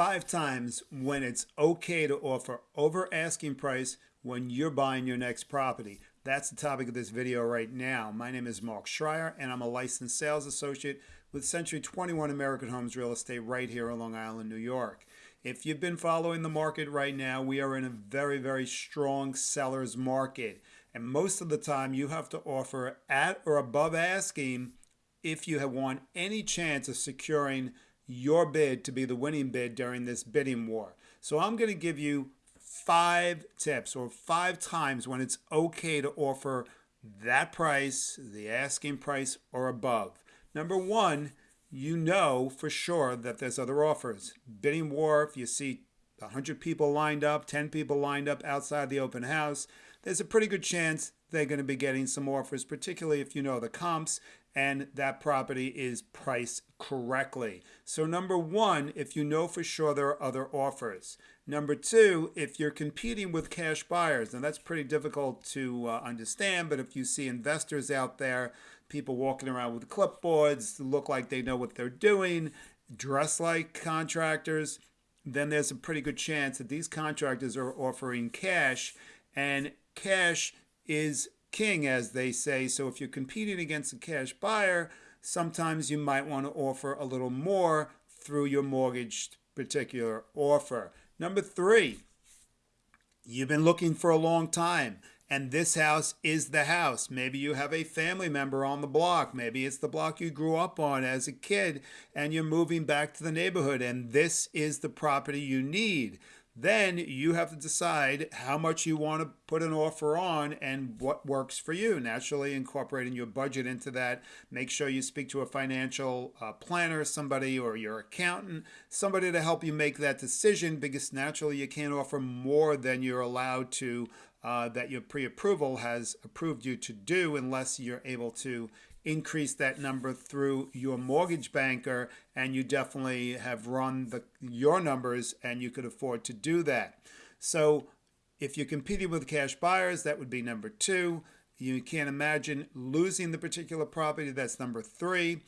five times when it's okay to offer over asking price when you're buying your next property. That's the topic of this video right now. My name is Mark Schreier and I'm a licensed sales associate with Century 21 American Homes Real Estate right here on Long Island, New York. If you've been following the market right now, we are in a very, very strong seller's market. And most of the time you have to offer at or above asking if you have won any chance of securing your bid to be the winning bid during this bidding war. So I'm going to give you five tips or five times when it's okay to offer that price, the asking price or above. Number one, you know for sure that there's other offers. Bidding war, if you see 100 people lined up, 10 people lined up outside the open house, there's a pretty good chance they're going to be getting some offers, particularly if you know the comps and that property is priced correctly. So number one, if you know for sure there are other offers. Number two, if you're competing with cash buyers, and that's pretty difficult to uh, understand, but if you see investors out there, people walking around with clipboards, look like they know what they're doing, dress like contractors, then there's a pretty good chance that these contractors are offering cash and cash is king, as they say. So if you're competing against a cash buyer, sometimes you might want to offer a little more through your mortgage particular offer. Number three, you've been looking for a long time and this house is the house. Maybe you have a family member on the block. Maybe it's the block you grew up on as a kid and you're moving back to the neighborhood and this is the property you need. Then you have to decide how much you want to put an offer on and what works for you. Naturally, incorporating your budget into that. Make sure you speak to a financial uh, planner, somebody, or your accountant, somebody to help you make that decision because naturally you can't offer more than you're allowed to uh, that your pre-approval has approved you to do unless you're able to increase that number through your mortgage banker and you definitely have run the your numbers and you could afford to do that. So if you're competing with cash buyers, that would be number two. You can't imagine losing the particular property. That's number three.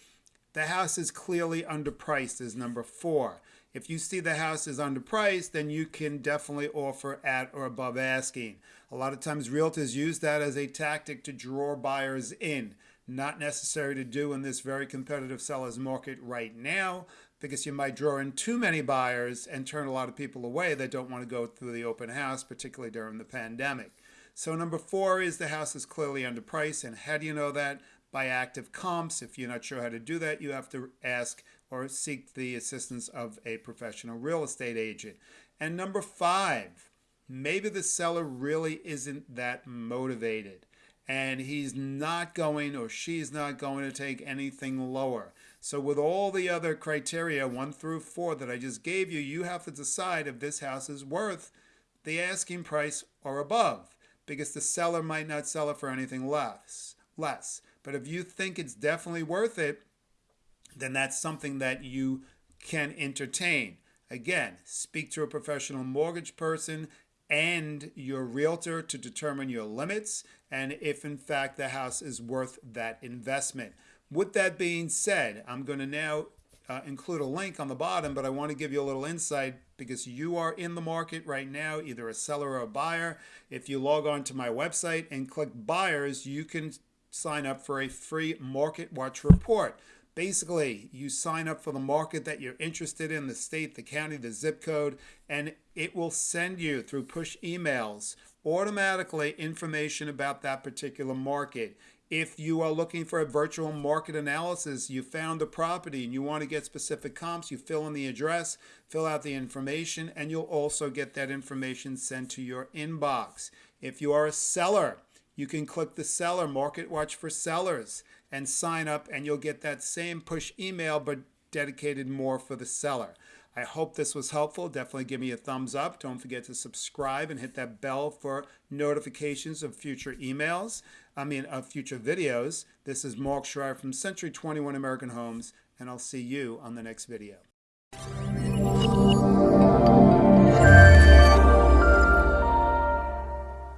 The house is clearly underpriced is number four. If you see the house is underpriced, then you can definitely offer at or above asking. A lot of times realtors use that as a tactic to draw buyers in. Not necessary to do in this very competitive seller's market right now because you might draw in too many buyers and turn a lot of people away that don't want to go through the open house, particularly during the pandemic. So number four is the house is clearly underpriced. And how do you know that? By active comps. If you're not sure how to do that, you have to ask or seek the assistance of a professional real estate agent. And number five, maybe the seller really isn't that motivated and he's not going or she's not going to take anything lower. So with all the other criteria, one through four that I just gave you, you have to decide if this house is worth the asking price or above because the seller might not sell it for anything less. less. But if you think it's definitely worth it, then that's something that you can entertain. Again, speak to a professional mortgage person and your realtor to determine your limits and if in fact the house is worth that investment. With that being said, I'm going to now uh, include a link on the bottom, but I want to give you a little insight because you are in the market right now, either a seller or a buyer. If you log on to my website and click buyers, you can sign up for a free market watch report. Basically, you sign up for the market that you're interested in, the state, the county, the zip code, and it will send you through push emails automatically information about that particular market. If you are looking for a virtual market analysis, you found a property and you want to get specific comps, you fill in the address, fill out the information, and you'll also get that information sent to your inbox. If you are a seller, you can click the seller, Market Watch for Sellers, and sign up, and you'll get that same push email, but dedicated more for the seller. I hope this was helpful. Definitely give me a thumbs up. Don't forget to subscribe and hit that bell for notifications of future emails. I mean, of future videos. This is Mark Schreier from Century 21 American Homes, and I'll see you on the next video.